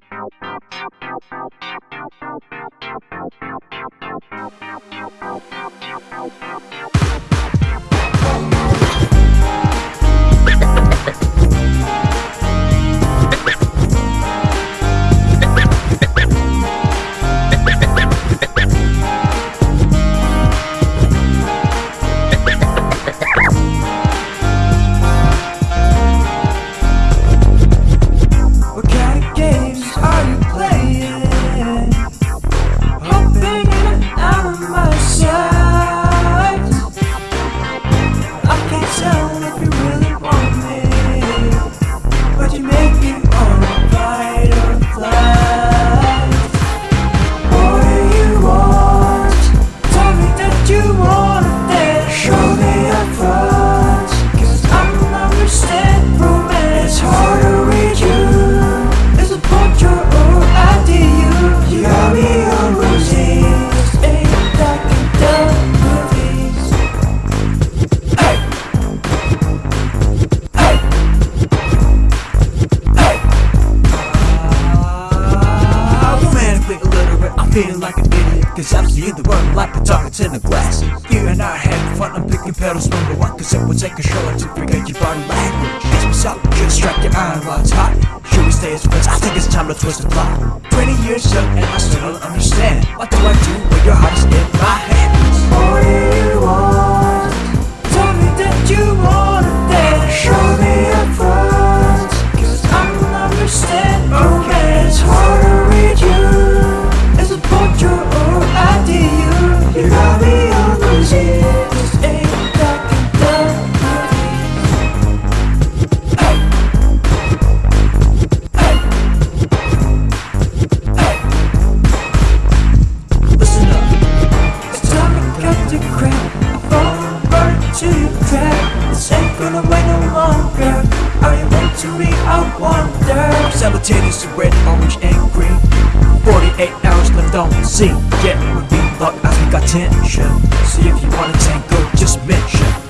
What I'm feeling like an idiot. Cause I'm seeing the world like the targets in the glass. You and I having fun, I'm picking pedals number one. Cause it would take a show to forget your body language. It's what's up, just strike your iron while it's hot. Should we stay as friends? I think it's time to twist the plot. 20 years young and I still don't understand. What do I do when your heart is in my hands? Simultaneous to red, orange, and 48 hours left on the scene. Yeah, we're being locked as we got tension. See if you wanna tango, just mention.